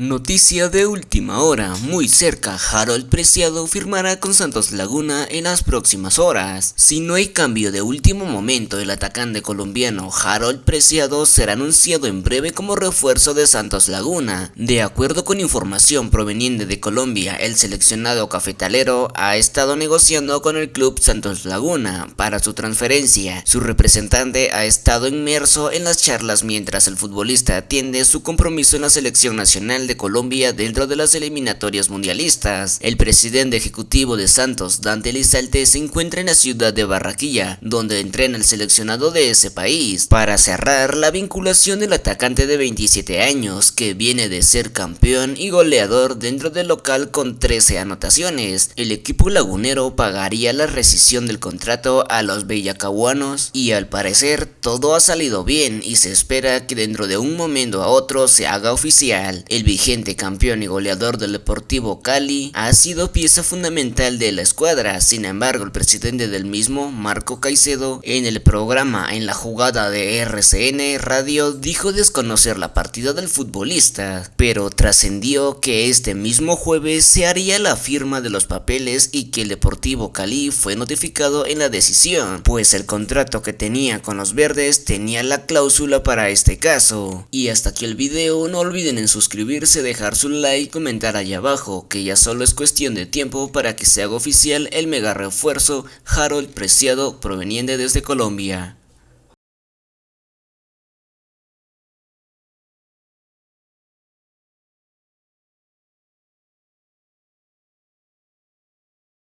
Noticia de última hora, muy cerca, Harold Preciado firmará con Santos Laguna en las próximas horas. Si no hay cambio de último momento, el atacante colombiano Harold Preciado será anunciado en breve como refuerzo de Santos Laguna. De acuerdo con información proveniente de Colombia, el seleccionado cafetalero ha estado negociando con el club Santos Laguna para su transferencia. Su representante ha estado inmerso en las charlas mientras el futbolista atiende su compromiso en la selección nacional de Colombia dentro de las eliminatorias mundialistas. El presidente ejecutivo de Santos, Dante Lizalte, se encuentra en la ciudad de Barranquilla, donde entrena el seleccionado de ese país, para cerrar la vinculación del atacante de 27 años, que viene de ser campeón y goleador dentro del local con 13 anotaciones. El equipo lagunero pagaría la rescisión del contrato a los bellacahuanos y al parecer todo ha salido bien y se espera que dentro de un momento a otro se haga oficial. El vigente campeón y goleador del Deportivo Cali, ha sido pieza fundamental de la escuadra. Sin embargo, el presidente del mismo, Marco Caicedo, en el programa En la jugada de RCN Radio dijo desconocer la partida del futbolista, pero trascendió que este mismo jueves se haría la firma de los papeles y que el Deportivo Cali fue notificado en la decisión, pues el contrato que tenía con los verdes tenía la cláusula para este caso. Y hasta aquí el video, no olviden en suscribirse dejar su like y comentar allá abajo, que ya solo es cuestión de tiempo para que se haga oficial el mega refuerzo Harold Preciado proveniente desde Colombia.